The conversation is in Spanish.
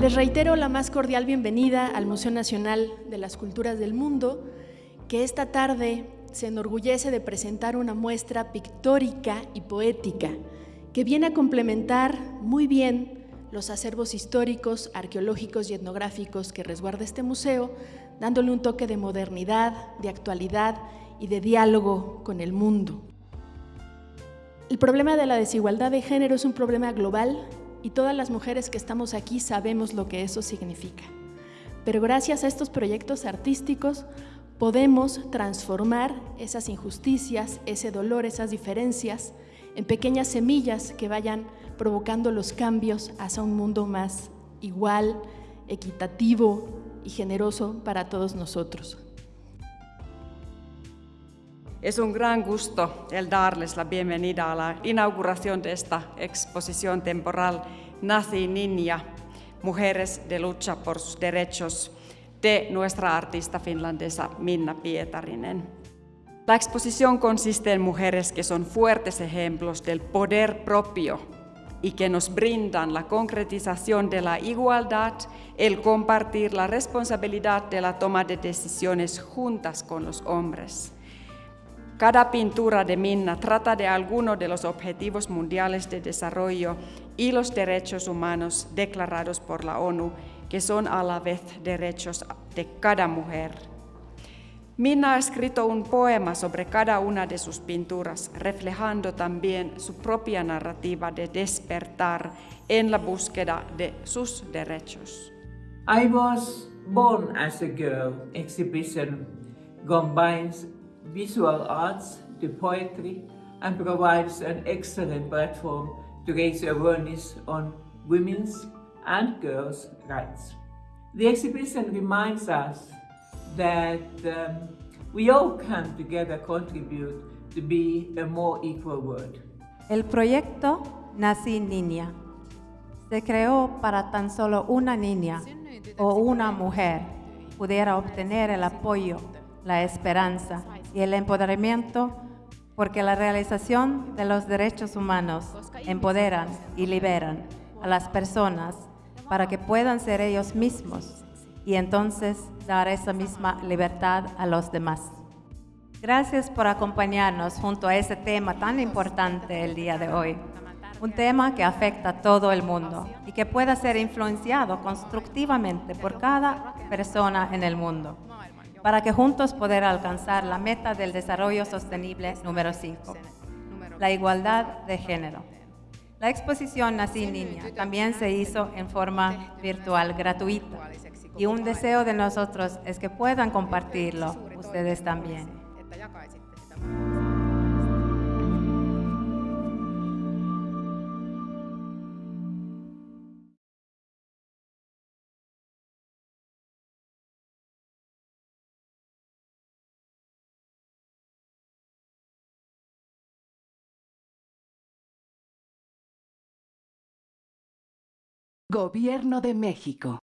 Les reitero la más cordial bienvenida al Museo Nacional de las Culturas del Mundo, que esta tarde se enorgullece de presentar una muestra pictórica y poética que viene a complementar muy bien los acervos históricos, arqueológicos y etnográficos que resguarda este museo, dándole un toque de modernidad, de actualidad y de diálogo con el mundo. El problema de la desigualdad de género es un problema global y todas las mujeres que estamos aquí sabemos lo que eso significa. Pero gracias a estos proyectos artísticos podemos transformar esas injusticias, ese dolor, esas diferencias en pequeñas semillas que vayan provocando los cambios hacia un mundo más igual, equitativo y generoso para todos nosotros. Es un gran gusto el darles la bienvenida a la inauguración de esta exposición temporal Nazi Niña, Mujeres de Lucha por sus Derechos, de nuestra artista finlandesa Minna Pietarinen. La exposición consiste en mujeres que son fuertes ejemplos del poder propio y que nos brindan la concretización de la igualdad, el compartir la responsabilidad de la toma de decisiones juntas con los hombres. Cada pintura de Minna trata de alguno de los objetivos mundiales de desarrollo y los derechos humanos declarados por la ONU, que son a la vez derechos de cada mujer. Minna ha escrito un poema sobre cada una de sus pinturas, reflejando también su propia narrativa de despertar en la búsqueda de sus derechos. I was born as a girl exhibition combines visual arts to poetry and provides an excellent platform to raise awareness on women's and girls' rights. The exhibition reminds us that um, we all can together contribute to be a more equal world. El proyecto Nací Niña se creó para tan solo una niña o una mujer pudiera obtener el apoyo, la esperanza y el empoderamiento porque la realización de los derechos humanos empoderan y liberan a las personas para que puedan ser ellos mismos y entonces dar esa misma libertad a los demás. Gracias por acompañarnos junto a ese tema tan importante el día de hoy. Un tema que afecta a todo el mundo y que pueda ser influenciado constructivamente por cada persona en el mundo para que juntos poder alcanzar la meta del desarrollo sostenible número 5, la igualdad de género. La exposición Nací Niña también se hizo en forma virtual gratuita y un deseo de nosotros es que puedan compartirlo ustedes también. Gobierno de México.